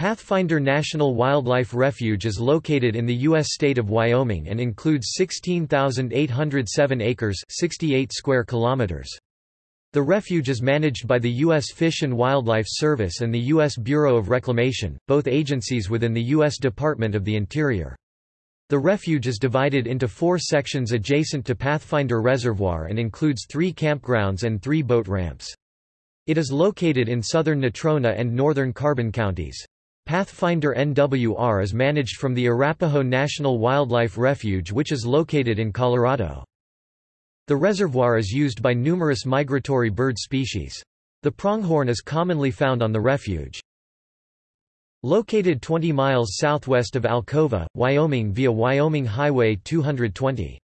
Pathfinder National Wildlife Refuge is located in the U.S. state of Wyoming and includes 16,807 acres 68 square kilometers. The refuge is managed by the U.S. Fish and Wildlife Service and the U.S. Bureau of Reclamation, both agencies within the U.S. Department of the Interior. The refuge is divided into four sections adjacent to Pathfinder Reservoir and includes three campgrounds and three boat ramps. It is located in southern Natrona and northern Carbon counties. Pathfinder NWR is managed from the Arapaho National Wildlife Refuge which is located in Colorado. The reservoir is used by numerous migratory bird species. The pronghorn is commonly found on the refuge. Located 20 miles southwest of Alcova, Wyoming via Wyoming Highway 220.